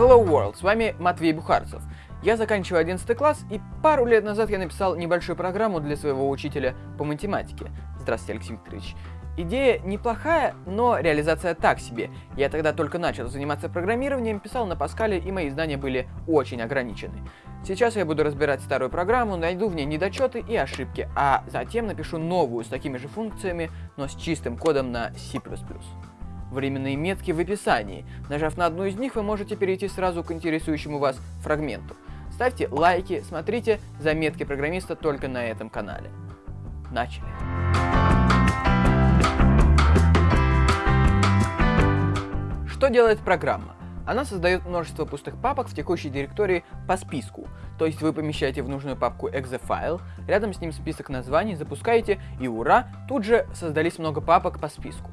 Hello World, с вами Матвей Бухарцев. Я заканчиваю 11 класс, и пару лет назад я написал небольшую программу для своего учителя по математике. Здравствуйте, Алексей Викторович. Идея неплохая, но реализация так себе. Я тогда только начал заниматься программированием, писал на Паскале, и мои знания были очень ограничены. Сейчас я буду разбирать старую программу, найду в ней недочеты и ошибки, а затем напишу новую с такими же функциями, но с чистым кодом на C++ временные метки в описании. Нажав на одну из них, вы можете перейти сразу к интересующему вас фрагменту. Ставьте лайки, смотрите заметки программиста только на этом канале. Начали. Что делает программа? Она создает множество пустых папок в текущей директории по списку. То есть вы помещаете в нужную папку .exe рядом с ним список названий, запускаете и ура, тут же создались много папок по списку.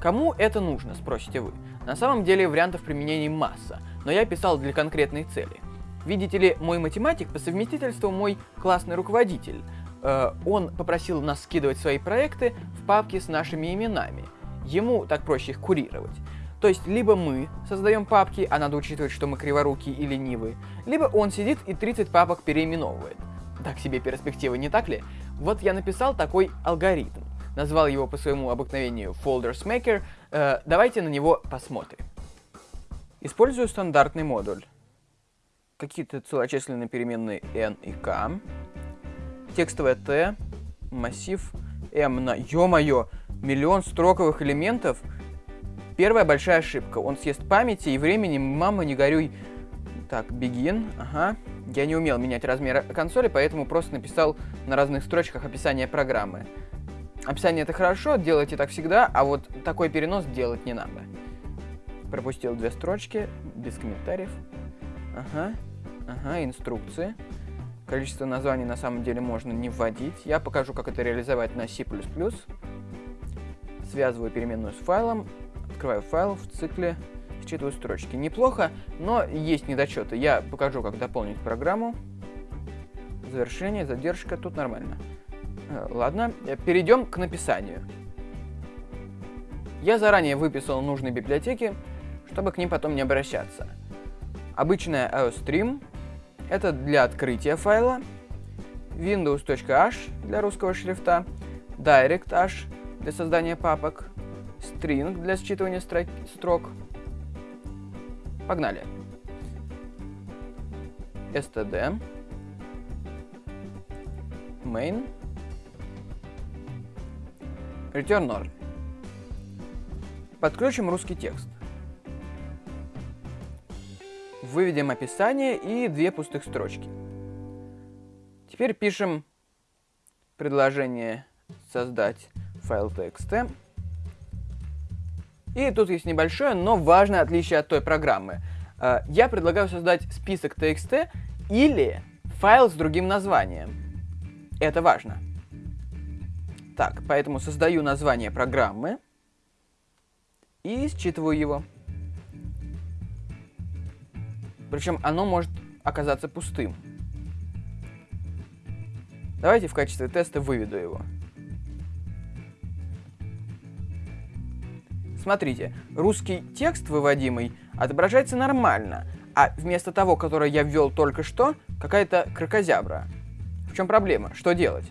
Кому это нужно, спросите вы? На самом деле вариантов применений масса, но я писал для конкретной цели. Видите ли, мой математик по совместительству мой классный руководитель. Э, он попросил нас скидывать свои проекты в папки с нашими именами. Ему так проще их курировать. То есть, либо мы создаем папки, а надо учитывать, что мы криворукие и ленивые, либо он сидит и 30 папок переименовывает. Так себе перспективы, не так ли? Вот я написал такой алгоритм назвал его по своему обыкновению Folders Maker, э, давайте на него посмотрим. Использую стандартный модуль. Какие-то целочисленные переменные n и k. Текстовое t, массив m на... Ё-моё! Миллион строковых элементов? Первая большая ошибка. Он съест памяти и времени. Мама, не горюй. Так, begin. Ага. Я не умел менять размер консоли, поэтому просто написал на разных строчках описание программы. Описание это хорошо, делайте так всегда, а вот такой перенос делать не надо. Пропустил две строчки, без комментариев. Ага, ага, инструкции. Количество названий на самом деле можно не вводить. Я покажу, как это реализовать на C++. Связываю переменную с файлом, открываю файл в цикле, считываю строчки. Неплохо, но есть недочеты. Я покажу, как дополнить программу. Завершение, задержка, тут нормально. Э, ладно, э, перейдем к написанию. Я заранее выписал нужные библиотеки, чтобы к ним потом не обращаться. Обычная iostream — это для открытия файла, windows.h для русского шрифта, direct.h для создания папок, string для считывания строк. Погнали. std main Return All. Подключим русский текст. Выведем описание и две пустых строчки. Теперь пишем предложение создать файл txt. И тут есть небольшое, но важное отличие от той программы. Э, я предлагаю создать список txt или файл с другим названием. Это важно. Так, поэтому создаю название программы и считываю его. Причем оно может оказаться пустым. Давайте в качестве теста выведу его. Смотрите, русский текст выводимый отображается нормально, а вместо того, который я ввел только что, какая-то крокозябра. В чем проблема? Что делать?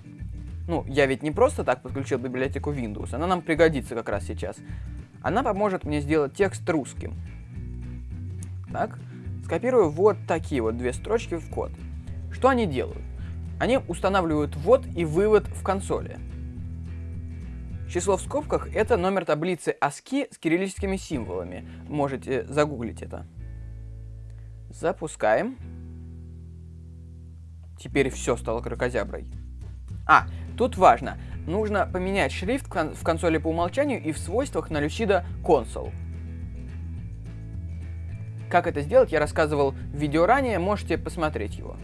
Ну, я ведь не просто так подключил библиотеку Windows, она нам пригодится как раз сейчас. Она поможет мне сделать текст русским. Так, скопирую вот такие вот две строчки в код. Что они делают? Они устанавливают ввод и вывод в консоли. Число в скобках — это номер таблицы ASCII с кириллическими символами. Можете загуглить это. Запускаем. Теперь все стало крокозяброй. А, Тут важно, нужно поменять шрифт в консоли по умолчанию и в свойствах на Lucida Console. Как это сделать, я рассказывал в видео ранее, можете посмотреть его.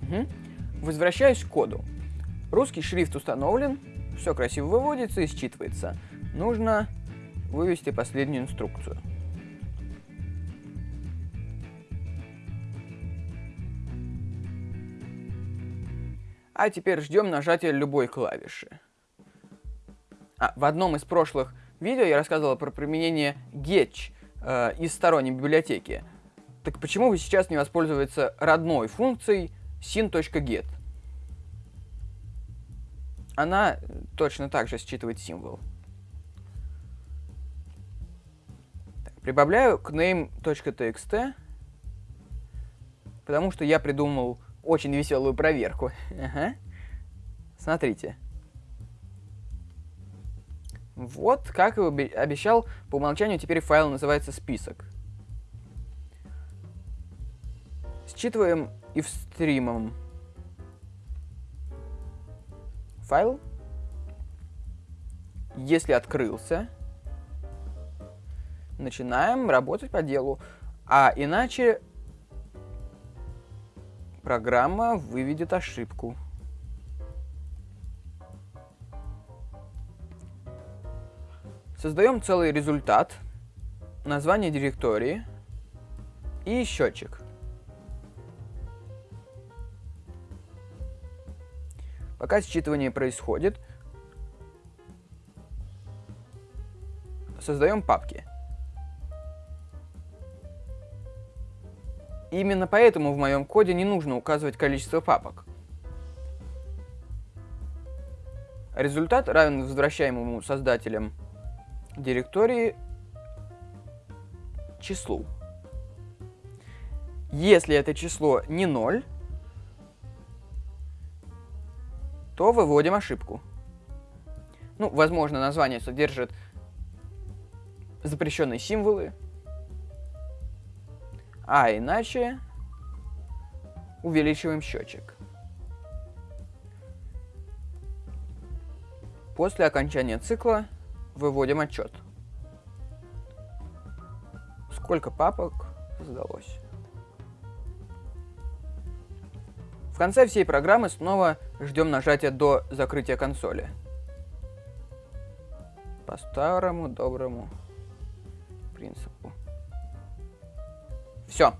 Угу. Возвращаюсь к коду. Русский шрифт установлен, все красиво выводится и считывается. Нужно вывести последнюю инструкцию. А теперь ждем нажатия любой клавиши. А, в одном из прошлых видео я рассказывал про применение getch э, из сторонней библиотеки. Так почему бы сейчас не воспользоваться родной функцией sin.get? Она точно так же считывает символ. Так, прибавляю к name.txt, потому что я придумал очень веселую проверку. Ага. Смотрите. Вот, как и обещал, по умолчанию теперь файл называется список. Считываем и в стримом файл. Если открылся, начинаем работать по делу. А иначе программа выведет ошибку. Создаем целый результат, название директории и счетчик. Пока считывание происходит, создаем папки. Именно поэтому в моем коде не нужно указывать количество папок. Результат равен возвращаемому создателям директории числу. Если это число не 0, то выводим ошибку. Ну, возможно, название содержит запрещенные символы, а иначе увеличиваем счетчик. После окончания цикла выводим отчет. Сколько папок сдалось. В конце всей программы снова ждем нажатия до закрытия консоли. По старому доброму принципу. Все.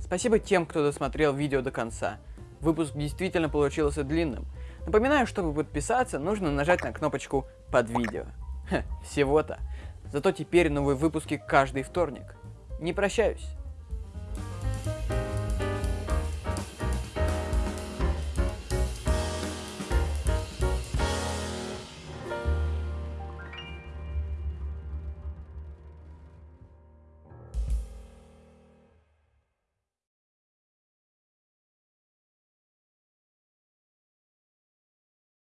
Спасибо тем, кто досмотрел видео до конца. Выпуск действительно получился длинным. Напоминаю, чтобы подписаться, нужно нажать на кнопочку под видео. Всего-то. Зато теперь новые выпуски каждый вторник. Не прощаюсь.